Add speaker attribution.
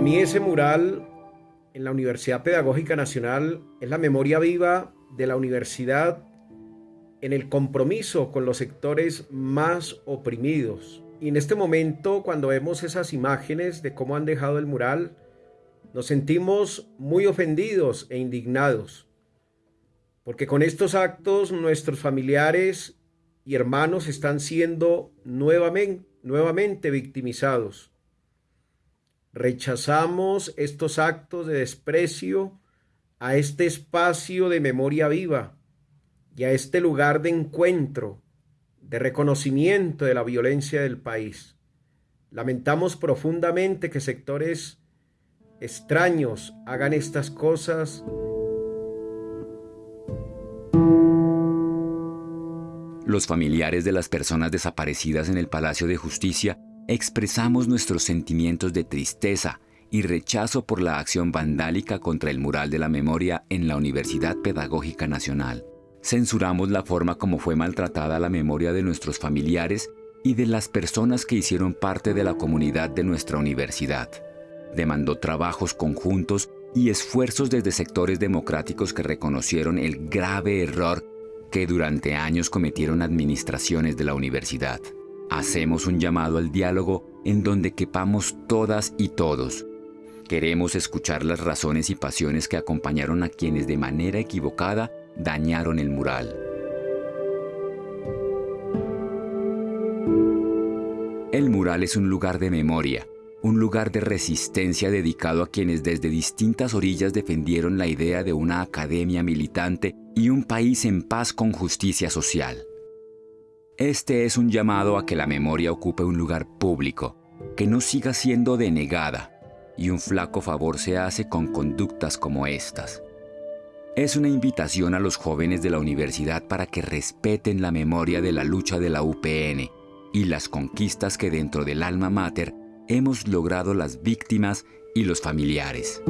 Speaker 1: mí ese mural en la Universidad Pedagógica Nacional es la memoria viva de la universidad en el compromiso con los sectores más oprimidos. Y en este momento, cuando vemos esas imágenes de cómo han dejado el mural, nos sentimos muy ofendidos e indignados, porque con estos actos nuestros familiares y hermanos están siendo nuevamente, nuevamente victimizados. Rechazamos estos actos de desprecio a este espacio de memoria viva y a este lugar de encuentro, de reconocimiento de la violencia del país. Lamentamos profundamente que sectores extraños hagan estas cosas.
Speaker 2: Los familiares de las personas desaparecidas en el Palacio de Justicia expresamos nuestros sentimientos de tristeza y rechazo por la acción vandálica contra el mural de la memoria en la Universidad Pedagógica Nacional. Censuramos la forma como fue maltratada la memoria de nuestros familiares y de las personas que hicieron parte de la comunidad de nuestra universidad demandó trabajos conjuntos y esfuerzos desde sectores democráticos que reconocieron el grave error que durante años cometieron administraciones de la universidad. Hacemos un llamado al diálogo en donde quepamos todas y todos. Queremos escuchar las razones y pasiones que acompañaron a quienes de manera equivocada dañaron el mural. El mural es un lugar de memoria, un lugar de resistencia dedicado a quienes desde distintas orillas defendieron la idea de una academia militante y un país en paz con justicia social. Este es un llamado a que la memoria ocupe un lugar público, que no siga siendo denegada, y un flaco favor se hace con conductas como estas. Es una invitación a los jóvenes de la universidad para que respeten la memoria de la lucha de la UPN y las conquistas que dentro del alma mater hemos logrado las víctimas y los familiares.